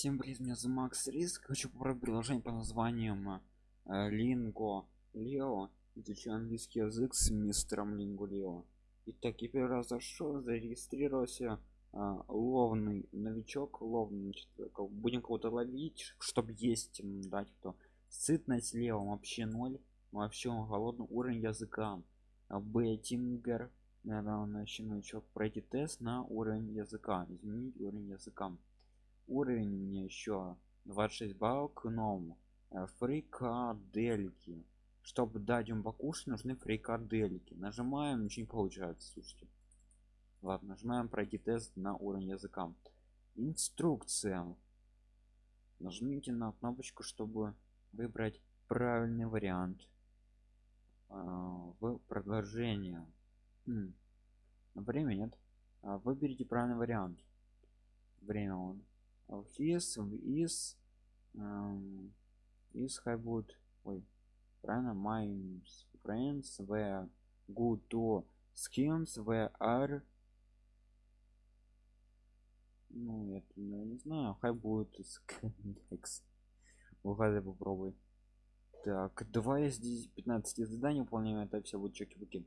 Всем привет, меня зовут Макс Риск. Хочу попробовать приложение по названием Линго Лео. Изучаю английский язык с мистером Линго Лео. Итак, я первый раз зашел, зарегистрировался. А, ловный новичок, ловный, будем кого-то ловить, чтобы есть, дать кто. Сытность левом вообще ноль, вообще голодный уровень языка. Беттингер, наверное, новичок пройти тест на уровень языка, изменить уровень языка уровень мне еще 26 баллов к новому. Э, фрикадельки. Чтобы дать им покушать нужны фрикадельки. Нажимаем ничего не получается слушайте. Ладно нажимаем пройти тест на уровень языка. Инструкция. Нажмите на кнопочку чтобы выбрать правильный вариант э, в предложение время нет. А, выберите правильный вариант. Время он his is um, is good ой правильно my friends were good to schemes were are ну это я не знаю. Хай будет угадай попробуй. Так давай здесь 15 заданий выполняем это все будет чеки-буки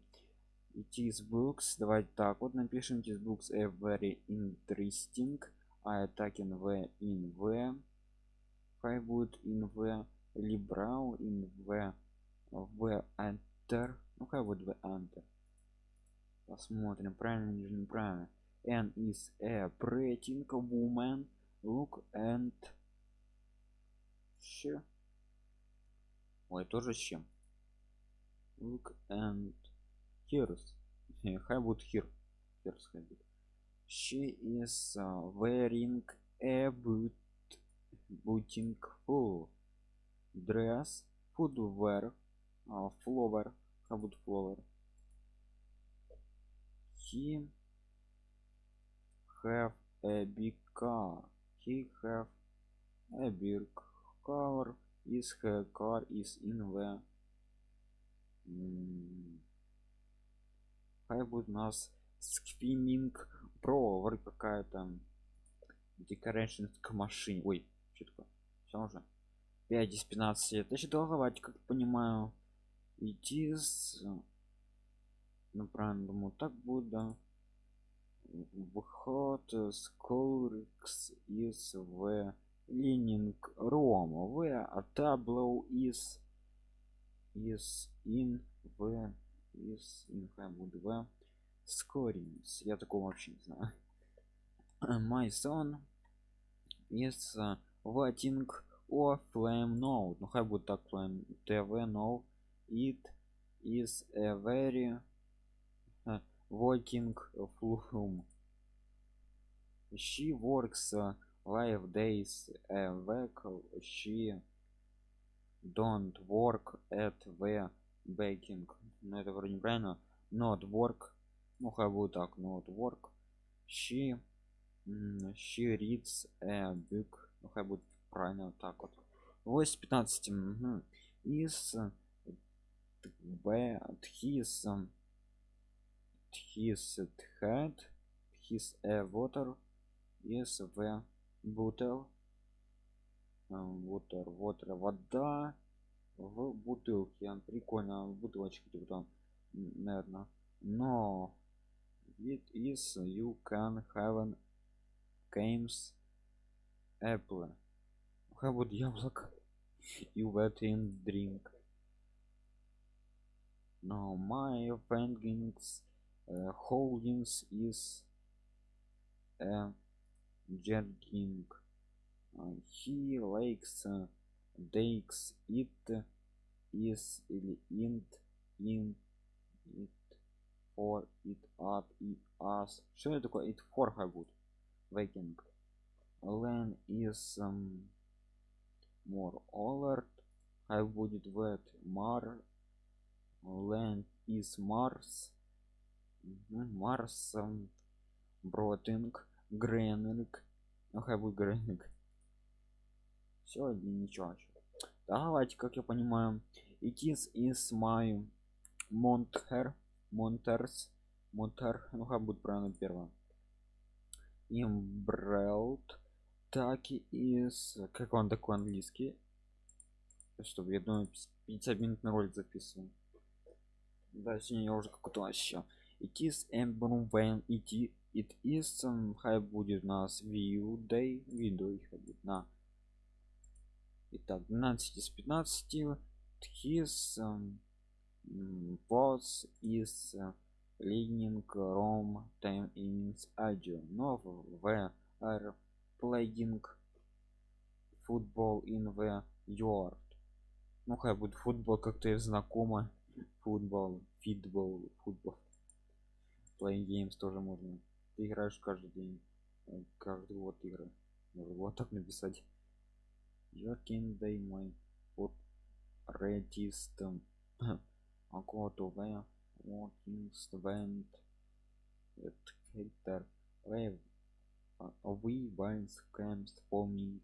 it is books давайте так вот напишем. Is books a very interesting а attacking v in v хай будет in v liberal in v v enter ну хай будет v enter посмотрим правильно или неправильно n is a pretty woman look and she ой тоже чем look and here's хай будет here here's хай будет she is uh, wearing a boot booting full dress footwear uh, flower uh, about flower. He have a big car. He have a big car. Is her car is in the mm, I would not screaming про вроде какая-то decoration к машине. Ой что такое? Все уже? 5 из 15 это еще долговать как понимаю идти с ну правильно думаю так будет да. Выход с колрикс из в лининг рома в а таблоу из из ин в из буду в Scorings. Я такого вообще не знаю. My son is uh, waiting or flame note. Ну хай будет так flame TV no. It is a very uh, working flume. She works uh, five days a week. She don't work at the baking. Ну это вроде неправильно. Not work ну хай будет так ну вот work. She she reads a book. Ну хай будет правильно вот так вот. 8 15 угу. is bad his his head his a water is the bottle water water вода в бутылке. Прикольно в бутылочке типа наверное но it is you can have games apple how about яблоко you wet in drink now my findings uh, holdings is a jerking uh, he likes uh, takes it is in in it For it at it as. Что это такое it for хай будет? Waking land is um, more alert. Хай будет wet? Mar. Land is mars. Mars um, бротинг гренинг ну хай будет гренинг все ничего давайте как я понимаю it is is my monter монтерс монтер ну как будет правильно первое имбрелт так и из как он такой английский? Чтобы я думаю 50 минут на ролик записываю да сегодня я уже какой-то вообще it is emblem when it it is um, хай будет у нас view day видео их будет на Итак, 12 из 15 his um, boss is leading Rome time in audio. Но в are playing football in the yard. Ну хай будет футбол как-то и знакомо футбол фитбол футбол. Playing games тоже можно. Ты играешь каждый день. Э, каждый год игры. Можно вот так написать. Your king day my register where working went at hater wave we binds camps forming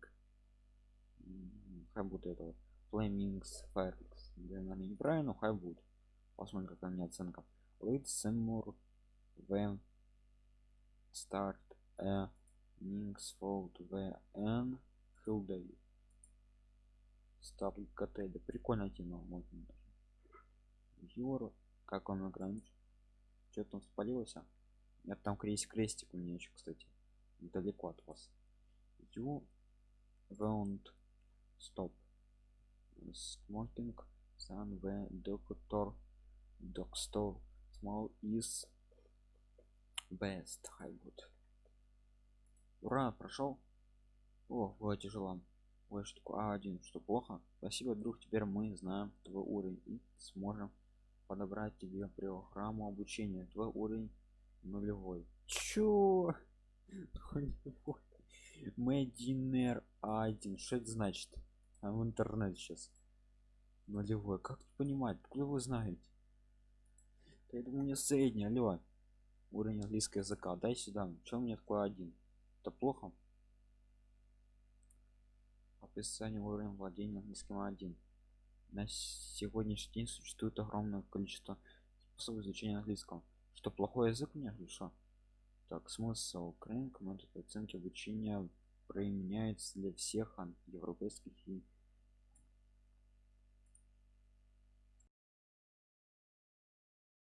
хай будет это вот flamings firex наверное неправильно хай будет посмотрим какая у меня оценка lead seymour when start a Nings fold v n Hilday Стабл КТ, да прикольная тема, можно даже. Юр, как он играет? Что там спалился? Нет, там крест крестик у меня еще, кстати. Далеко от вас. You won't stop. Smoking sun the doctor doctor small is best good. Ура, прошел. О, было тяжело ой такое а1 что плохо спасибо друг теперь мы знаем твой уровень и сможем подобрать тебе программу обучения. Твой уровень нулевой. Чё? Мединер один. Что это значит? А в интернет сейчас нулевой. Как понимать? Откуда вы знаете? Я думаю мне средний. Алло. Уровень английского языка. Дай сюда. Что мне такое один? Это плохо? Описание уровня владения английским 1 на сегодняшний день существует огромное количество способов изучения английского. Что плохой язык мне или что? Так смысл метод оценки обучения применяется для всех европейских и